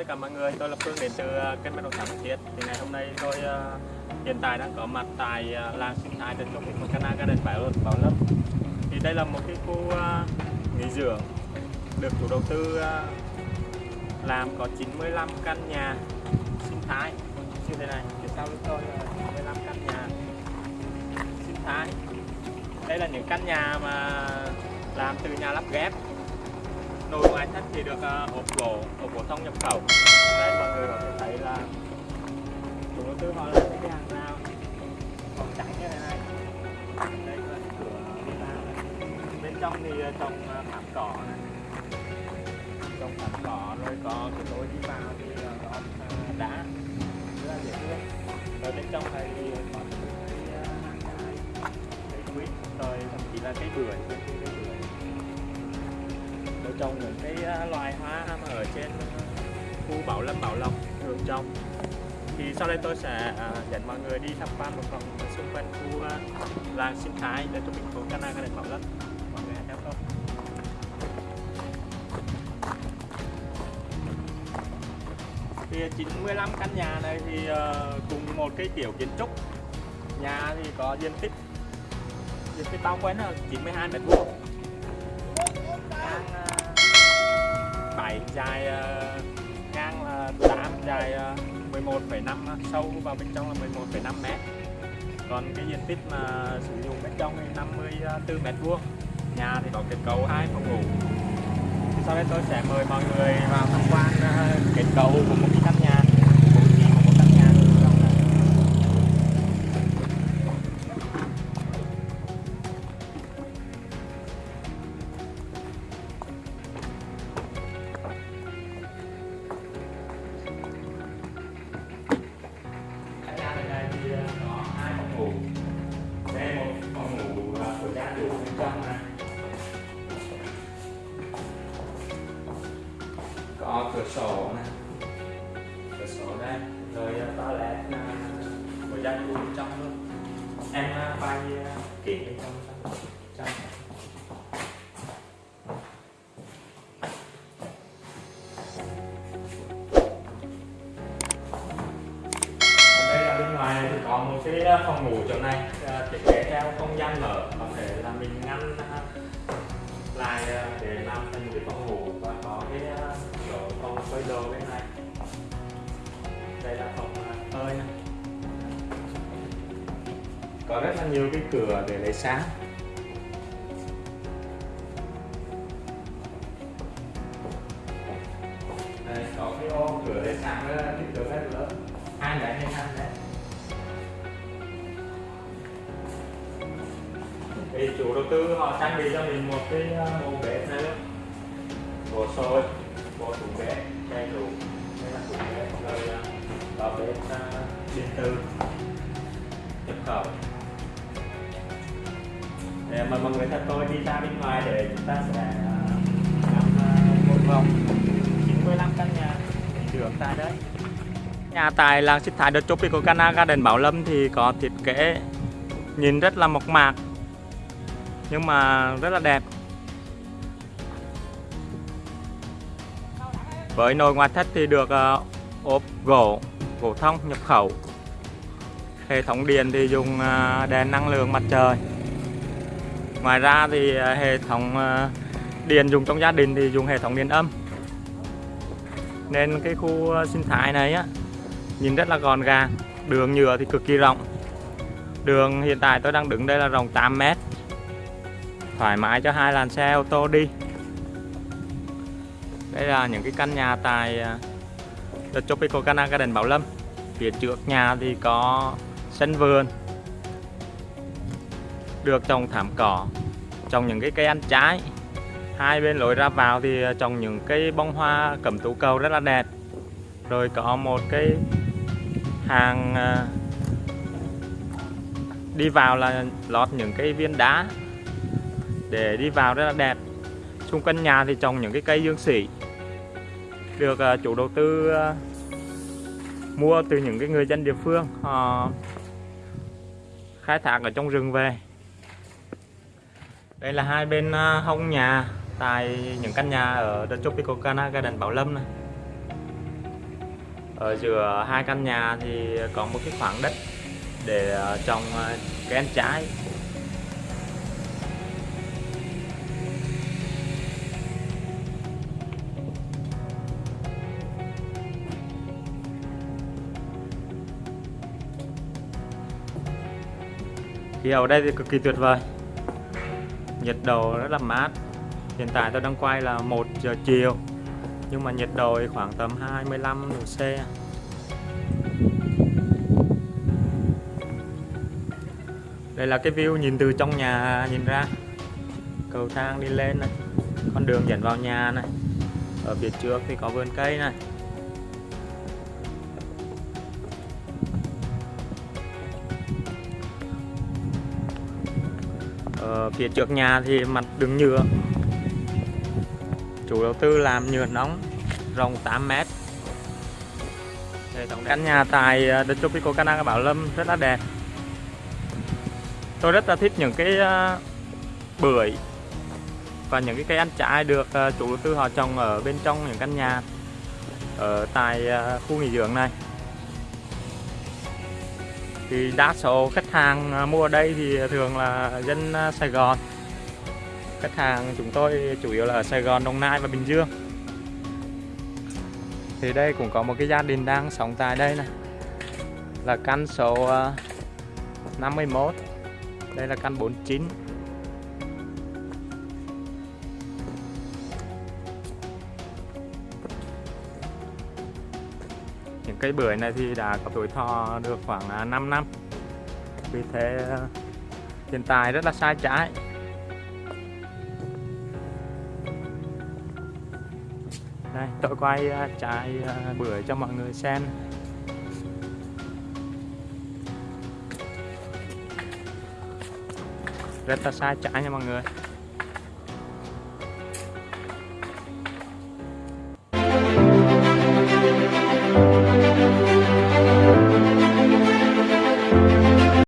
tất cả mọi người, tôi là Phương đến từ ờ, kênh bất động sản Thiết. Thì ngày hôm nay tôi uh, hiện tại đang có mặt tại uh, làng sinh thái trên công viên Cana Garden Bảo Bảo Lâm. Thì đây là một cái khu uh, nghỉ dưỡng được chủ đầu tư uh, làm có 95 căn nhà sinh thái như thế này. Phía sau lưng tôi là 95 căn nhà sinh thái. Đây là những căn nhà mà làm từ nhà lắp ghép nồi ngoại thất thì được à, hộp ốp gỗ ốp gỗ thông nhập khẩu. Đây mọi người có thể thấy là chủ đầu tư họ làm cái hàng rào phòng trắng như thế này. Đây là cửa đi vào bên trong thì à, trồng à, thảm cỏ này. Trên uh, khu Bảo Lâm, Bảo Lộc đường trong thì sau đây tôi sẽ à, dẫn mọi người đi tham quan một vòng xung quanh khu à, làng sinh thái để cho thành phố Cana Garden Bảo Lâm. Mọi người hãy theo tôi. Thì 95 căn nhà này thì ờ, cùng một cái kiểu kiến trúc. Nhà thì có diện tích diện tích bao quanh là 92 mét vuông. Dài ờ, ngang ờ, là 8 dài ờ, 11,5 sâu vào bên trong là 11,5 mét. Còn cái diện tích mà sử dụng bên trong thì 54 mét vuông. Nhà thì có kết cấu hai phòng ngủ. Thì sau đây tôi sẽ mời mọi người vào tham quan kết cấu của một cái căn nhà. Có cửa sổ này. Cửa sổ đây. Rồi ờ, toilet ờ, của gia chủ bên trong luôn. Em ờ, quay kỹ bên trong trong. đây là bên ngoài thì có một cái phòng ngủ chỗ này thiết kế theo không gian mở có rất là nhiều cái cửa để lấy sáng. Đây có cái ô cửa lấy sáng rất cái kích cỡ rất lớn. Hai đấy hay hai đấy. thì chủ đầu tư họ trang bị cho mình một cái mô bộ bếp này luôn. Bộ sôi bộ tủ bếp đầy đủ đây là tủ bếp rồi ờ, uh, bếp ờ, điện tử nhập khẩu để mời mọi người theo tôi đi ra bên ngoài để chúng ta sẽ à, ngắm làm một vòng 95 căn nhà đường tại đây Nhà tại làng sinh thái The Tropical Cana Garden Bảo Lâm thì có thiết kế nhìn rất là mộc mạc nhưng mà rất là đẹp. Với nồi ngoại thất thì được à, ốp gỗ, gỗ thông nhập khẩu. Hệ thống điện thì dùng à, đèn năng lượng mặt trời. Ngoài ra thì à, hệ thống à, điện dùng trong gia đình thì dùng hệ thống điện âm. Nên cái khu à, sinh thái này á, nhìn rất là gọn gàng, đường nhựa thì cực kỳ rộng. Đường hiện tại tôi đang đứng đây là rộng 8 mét. Thoải mái cho hai làn xe ô tô đi. Đây là những cái căn nhà tại The Tropical Cana Garden Bảo Lâm. Phía trước nhà thì có sân vườn được trồng thảm cỏ, trồng những cái cây ăn trái. Hai bên lối ra vào thì ờ, trồng những cây bông hoa cẩm tú cầu rất là đẹp. Rồi có một cái hàng ờ, đi vào là lót những cái viên đá để đi vào rất là đẹp. Xung quanh nhà thì trồng những cái cây dương sỉ, được ờ, chủ đầu tư mua từ những cái người dân địa phương, họ khai thác ở trong rừng về đây là hai bên à, hông nhà, tại những căn nhà ở The Tropical Cana Garden Bảo Lâm này. Ở giữa hai căn nhà thì có một cái khoảng đất để à, trồng à, cây ăn trái. Khí hậu ở đây thì cực kỳ tuyệt vời nhiệt độ rất là mát. Hiện tại tôi đang quay là 1 giờ chiều, nhưng mà nhiệt độ khoảng tầm 25 độ C. Đây là cái view nhìn từ trong nhà, nhìn ra. Cầu thang đi lên này, con đường dẫn vào nhà này. Ở phía trước thì có vườn cây này. Ở phía trước nhà thì mặt đường nhựa. Chủ đầu tư làm nhựa nóng rộng 8 mét. Hệ thống căn nhà tại ờ, The Tropical Canal Bảo Lâm rất là đẹp. Tôi rất là thích những cái ờ, bưởi và những cái cây ăn trái được ờ, chủ đầu tư họ trồng ở bên trong những căn nhà ở tại khu nghỉ dưỡng này thì đa số khách hàng à, mua ở đây thì thường là dân à, Sài Gòn. Khách hàng chúng tôi chủ yếu là ở Sài Gòn, Đồng Nai và Bình Dương. Thì đây cũng có một cái gia đình đang sống tại đây này. Là căn số à, 51 đây là căn 49 cây bưởi này thì đã có tuổi thọ được khoảng à, 5 năm vì thế à, hiện tại rất là sai trái. Đây, tôi quay à, trái bưởi cho mọi người xem. Rất là sai trái nha mọi người.